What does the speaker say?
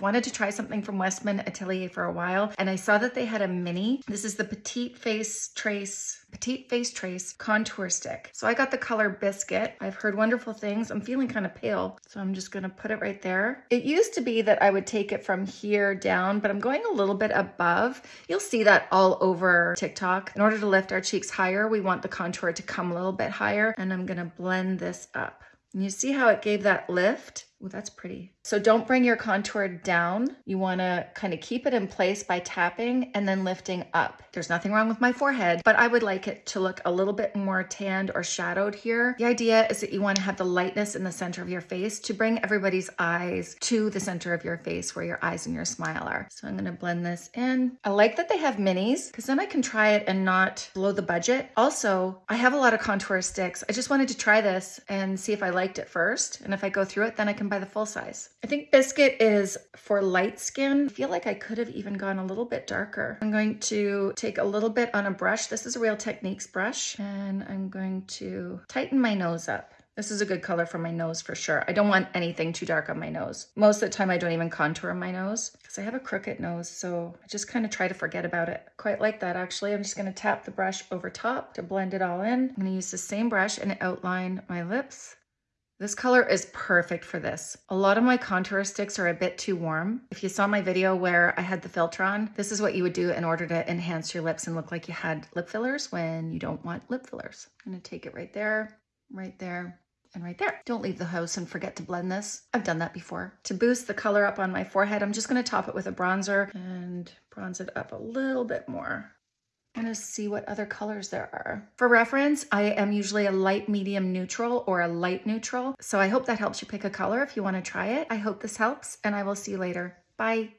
Wanted to try something from Westman Atelier for a while and I saw that they had a mini. This is the Petite Face Trace Petite Face Trace Contour Stick. So I got the color Biscuit. I've heard wonderful things. I'm feeling kind of pale, so I'm just gonna put it right there. It used to be that I would take it from here down, but I'm going a little bit above. You'll see that all over TikTok. In order to lift our cheeks higher, we want the contour to come a little bit higher, and I'm gonna blend this up. And you see how it gave that lift? Oh, that's pretty. So don't bring your contour down. You wanna kind of keep it in place by tapping and then lifting up. There's nothing wrong with my forehead, but I would like it to look a little bit more tanned or shadowed here. The idea is that you wanna have the lightness in the center of your face to bring everybody's eyes to the center of your face where your eyes and your smile are. So I'm gonna blend this in. I like that they have minis because then I can try it and not blow the budget. Also, I have a lot of contour sticks. I just wanted to try this and see if I liked it first. And if I go through it, then I can buy the full size. I think Biscuit is for light skin. I feel like I could have even gone a little bit darker. I'm going to take a little bit on a brush. This is a Real Techniques brush. And I'm going to tighten my nose up. This is a good color for my nose for sure. I don't want anything too dark on my nose. Most of the time I don't even contour my nose because I have a crooked nose. So I just kind of try to forget about it. Quite like that actually. I'm just gonna tap the brush over top to blend it all in. I'm gonna use the same brush and outline my lips. This color is perfect for this. A lot of my contour sticks are a bit too warm. If you saw my video where I had the filter on, this is what you would do in order to enhance your lips and look like you had lip fillers when you don't want lip fillers. I'm gonna take it right there, right there, and right there. Don't leave the house and forget to blend this. I've done that before. To boost the color up on my forehead, I'm just gonna top it with a bronzer and bronze it up a little bit more. I'm gonna see what other colors there are. For reference, I am usually a light medium neutral or a light neutral. So I hope that helps you pick a color if you wanna try it. I hope this helps and I will see you later. Bye.